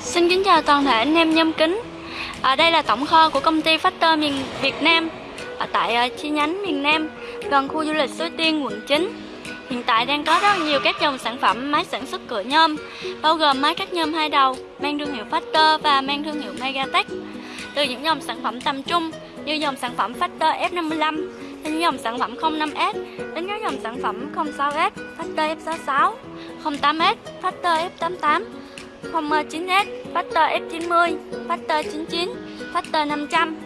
Xin kính chào toàn thể anh em nhâm kính. À, Đây là tổng kho của công ty Factor miền Việt Nam. Ở tại uh, chi nhánh miền Nam gần khu du lịch Suối Tiên quận 9 Hiện tại đang có rất nhiều các dòng sản phẩm máy sản xuất cửa nhôm bao gồm máy cắt nhôm hai đầu mang thương hiệu Factor và mang thương hiệu Megatech. Từ những dòng sản phẩm tầm trung như dòng sản phẩm Factor F55 đến dòng sản phẩm 05S đến các dòng sản phẩm 06S, Factor F66, 08S, Factor F88 09S, Factor F90, Factor 99, Factor 500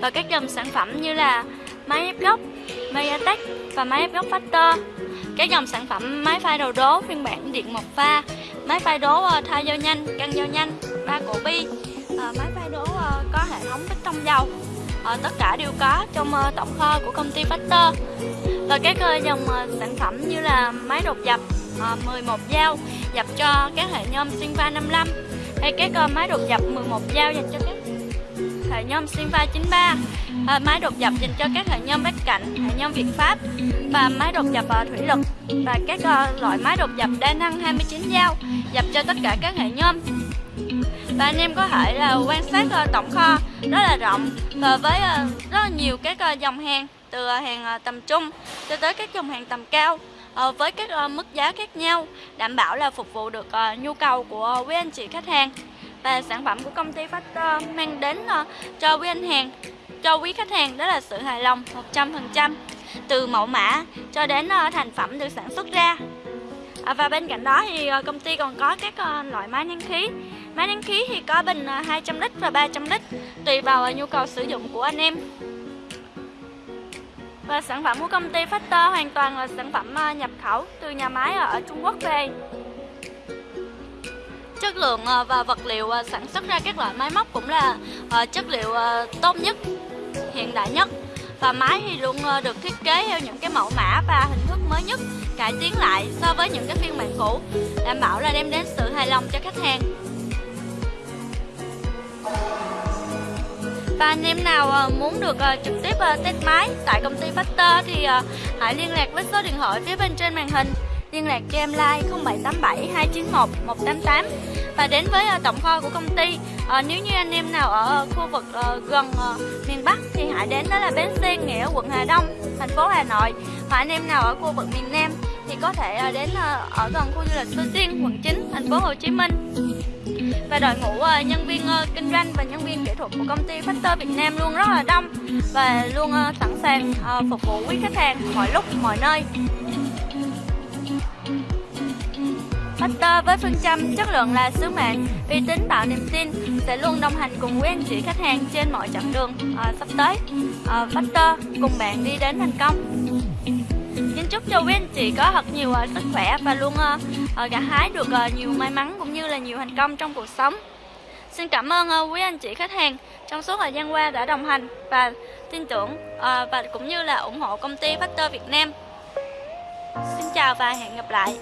và các dòng sản phẩm như là máy ép gốc, Mediatek và máy ép gốc Factor. Các dòng sản phẩm máy phay đầu đố phiên bản điện một pha máy phay đố ờ, thay dao nhanh, căng dao nhanh, ba cổ bi ờ, máy phay đố ờ, có hệ thống tích trong dầu. Ờ, tất cả đều có trong ờ, tổng kho của công ty Factor. Và các ờ, dòng sản phẩm như là máy đột dập 11 dao dập cho các hệ nhôm Sinva 55 hay các máy đột dập 11 dao dành cho các hệ nhôm Sinva 93 uh, máy đột dập dành cho các hệ nhôm bách cạnh, hệ nhôm Việt Pháp và máy đột dập uh, thủy lực và các uh, loại máy đột dập đa năng 29 dao dập cho tất cả các hệ nhôm và anh em có thể là quan sát ờ, tổng kho rất là rộng và với ờ, rất là nhiều các ờ, dòng hàng, từ hàng tầm trung cho tới các dòng hàng tầm cao với các mức giá khác nhau, đảm bảo là phục vụ được nhu cầu của quý anh chị khách hàng. Và sản phẩm của công ty Factor mang đến cho quý anh hàng, cho quý khách hàng đó là sự hài lòng 100% từ mẫu mã cho đến thành phẩm được sản xuất ra à, và bên cạnh đó thì ờ, công ty còn có các ờ, loại máy nén khí. Máy nén khí thì có bình ờ, 200 lít và 300 lít tùy vào nhu cầu sử dụng của anh em. Và sản phẩm của công ty Factor hoàn toàn là sản phẩm nhập khẩu từ nhà máy ở Trung Quốc về. Chất lượng và vật liệu sản xuất ra các loại máy móc cũng là chất liệu tốt nhất hiện đại nhất và máy thì luôn ờ, được thiết kế theo những cái mẫu mã và hình thức mới nhất, cải tiến lại so với những cái phiên bản cũ, đảm bảo là đem đến sự hài lòng cho khách hàng. Và anh em nào ờ, muốn được ờ, trực tiếp test máy tại công ty Factor thì hãy liên lạc với số điện thoại phía bên trên màn hình liên lạc cho em like 0787 291 188 và đến với ờ, tổng kho của công ty à, nếu như anh em nào ở ờ, khu vực uh, gần uh, miền Bắc thì hãy đến đó là bến xe nghĩa quận Hà Đông thành phố Hà Nội. Và anh em nào ở khu vực miền Nam thì có thể uh, đến uh, ở gần khu du lịch Suối Tiên quận 9 thành phố Hồ Chí Minh. Và đội ngũ uh, nhân viên uh, kinh doanh và nhân viên kỹ thuật của công ty Factor Việt Nam luôn rất là đông và luôn uh, sẵn sàng uh, phục vụ quý khách hàng mọi lúc mọi nơi. Factor với phương châm chất lượng là sứ mệnh, uy tín tạo niềm tin sẽ luôn đồng hành cùng quý anh chị khách hàng trên mọi chặng đường à, sắp tới. À, Factor cùng bạn đi đến thành công. Xin chúc cho quý anh chị có thật nhiều uh, sức khỏe và luôn uh, uh, gặt hái được uh, nhiều may mắn cũng như là nhiều thành công trong cuộc sống. Xin cảm ơn uh, quý anh chị khách hàng trong suốt thời gian qua đã đồng hành và tin tưởng uh, và cũng như là ủng hộ công ty Factor Việt Nam. Xin chào và hẹn gặp lại.